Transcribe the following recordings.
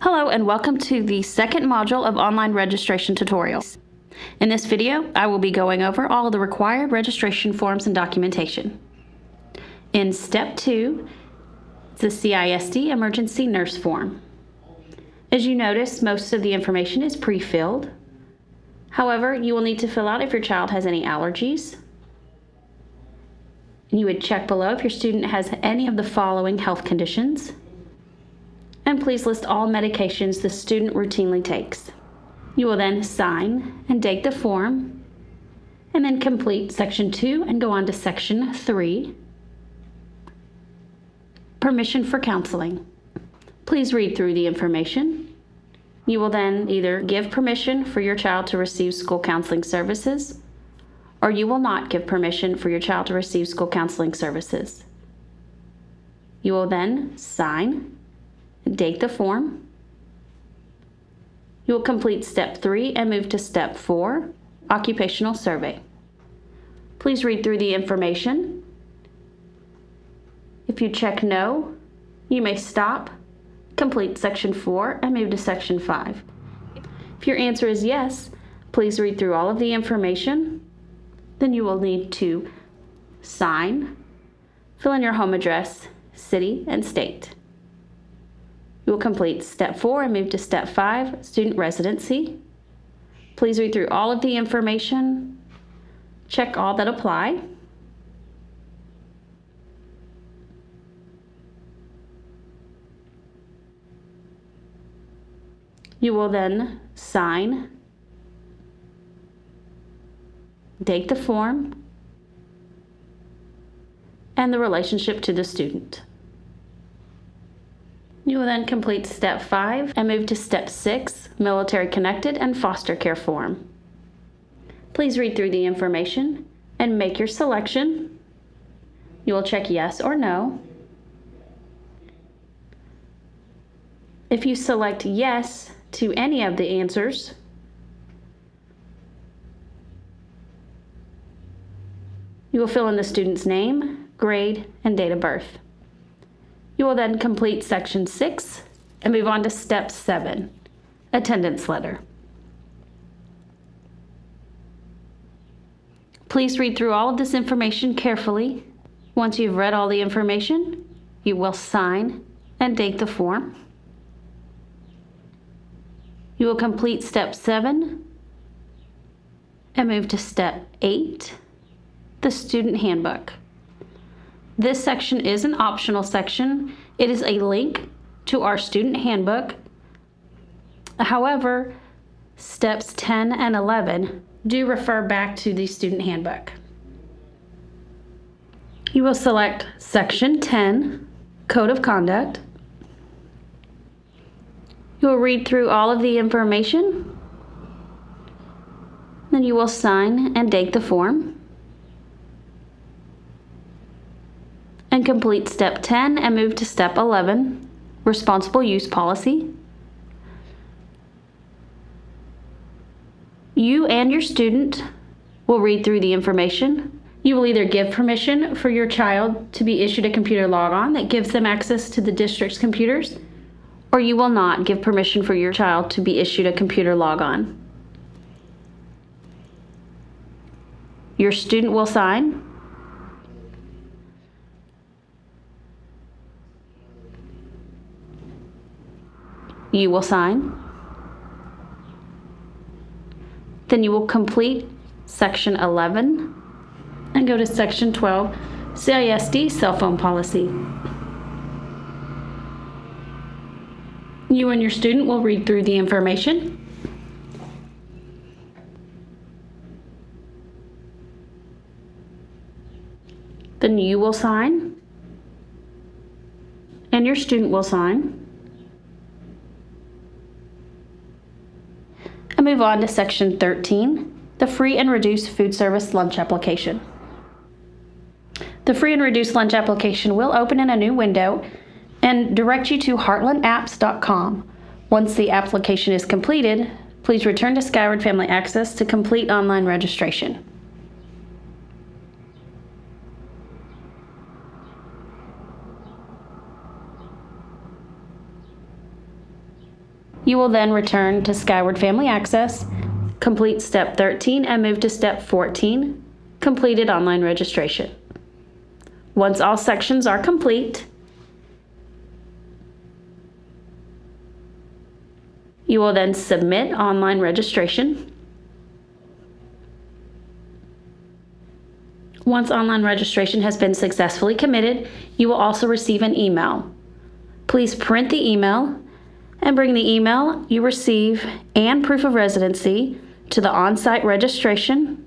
Hello and welcome to the second module of online registration tutorials. In this video, I will be going over all of the required registration forms and documentation. In step two, the CISD emergency nurse form. As you notice, most of the information is pre-filled. However, you will need to fill out if your child has any allergies. You would check below if your student has any of the following health conditions. And please list all medications the student routinely takes. You will then sign and date the form, and then complete section two and go on to section three. Permission for counseling. Please read through the information. You will then either give permission for your child to receive school counseling services, or you will not give permission for your child to receive school counseling services. You will then sign, date the form. You will complete step three and move to step four, occupational survey. Please read through the information. If you check no, you may stop complete section four and move to section five. If your answer is yes, please read through all of the information. Then you will need to sign, fill in your home address, city, and state. You will complete step four and move to step five, student residency. Please read through all of the information, check all that apply. You will then sign, date the form, and the relationship to the student. You will then complete step five and move to step six, military connected and foster care form. Please read through the information and make your selection. You will check yes or no. If you select yes, to any of the answers. You will fill in the student's name, grade, and date of birth. You will then complete section six and move on to step seven, attendance letter. Please read through all of this information carefully. Once you've read all the information, you will sign and date the form. You will complete step seven and move to step eight, the student handbook. This section is an optional section. It is a link to our student handbook. However, steps 10 and 11 do refer back to the student handbook. You will select section 10, code of conduct, you will read through all of the information. Then you will sign and date the form. And complete step 10 and move to step 11, responsible use policy. You and your student will read through the information. You will either give permission for your child to be issued a computer logon that gives them access to the district's computers or you will not give permission for your child to be issued a computer logon. Your student will sign. You will sign. Then you will complete section 11 and go to section 12, CISD cell phone policy. You and your student will read through the information. Then you will sign and your student will sign. And move on to section 13, the free and reduced food service lunch application. The free and reduced lunch application will open in a new window and direct you to heartlandapps.com. Once the application is completed, please return to Skyward Family Access to complete online registration. You will then return to Skyward Family Access, complete step 13 and move to step 14, completed online registration. Once all sections are complete, you will then submit online registration. Once online registration has been successfully committed, you will also receive an email. Please print the email and bring the email you receive and proof of residency to the on-site registration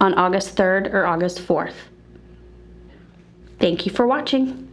on August 3rd or August 4th. Thank you for watching.